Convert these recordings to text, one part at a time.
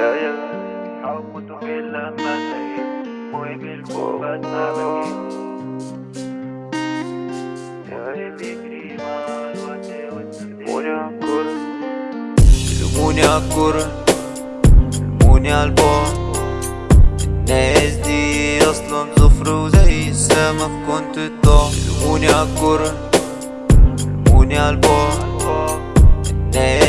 البداية حاولت غير لما انتهيت وقبلكوا بعد ما بكيت لموني عالكرة لموني عالكرة لموني عالبعد الناس دي أصلا زفر وزي السما في كنت الضعف لموني عالكرة لموني عالبعد الناس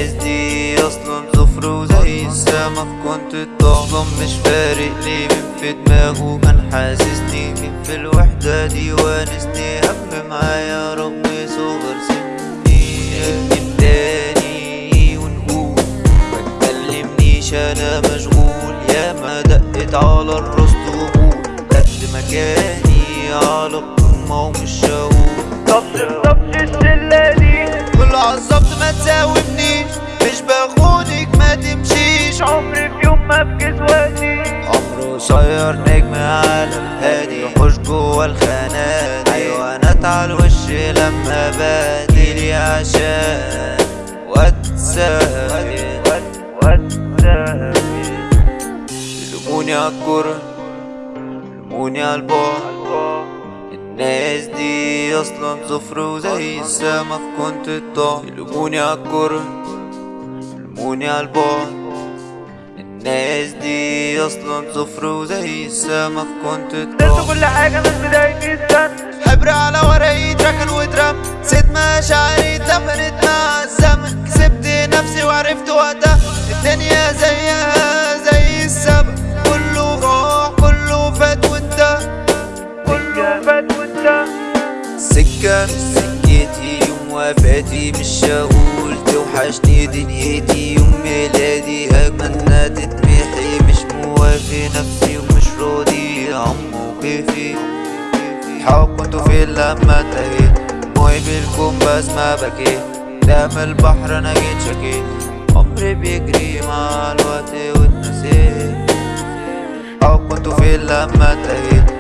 السما كنت أصلاً مش فارق ليه مين في دماغه. كان حاسسني مين في الوحدة دي وانسني. هم معايا رب صغر سني. نكتب تاني ونقول. ما تكلمنيش أنا مشغول. يا ما دقت على الراس طبول قد مكاني على القمة ومش هقول. قصير نجم عالم هادي يحوش جوا الخانات حيوانات على الوش لما بادلي عشان واتساب يلوموني عالكرة يلوموني عالبعد الناس دي أصلا زفر وزي السما كنت الضعف يلوموني عالكرة يلوموني عالبعد الناس دي أصلا زفر وزي السما كنت درت كل حاجة من بداية السنة حبر على ورقي اتركن واترم. نسيت مشاعري اتدفنت مع الزمن. كسبت نفسي وعرفت وقتها. الدنيا زيها زي السما. كله راح كله فات وانتهى. كله فات وانت سكة مش سكتي يوم وفاتي مش هقول توحشني دنيتي. يوم حاول كنت فين لما انتهيت بالكم بس ما بكيت قدام البحر أنا جيت شكيت عمري بيجري مع الوقت واتنسيت كنت فين لما انتهيت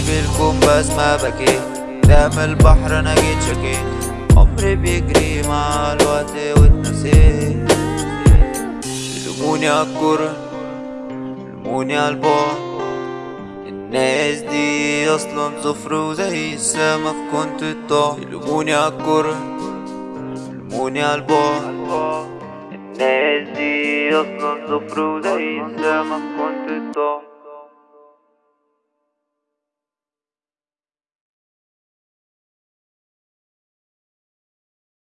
بالكم بس ما بكيت قدام البحر أنا جيت شكيت عمري بيجري مع الوقت واتنسيت يلوموني عالكرة يلوموني عالبعد الناس دي أصلا زفر وزي السما كنت الضعف يلوموني عالكرة يلوموني عالبعد الناس دي أصلا زفر وزي السما كنت الضعف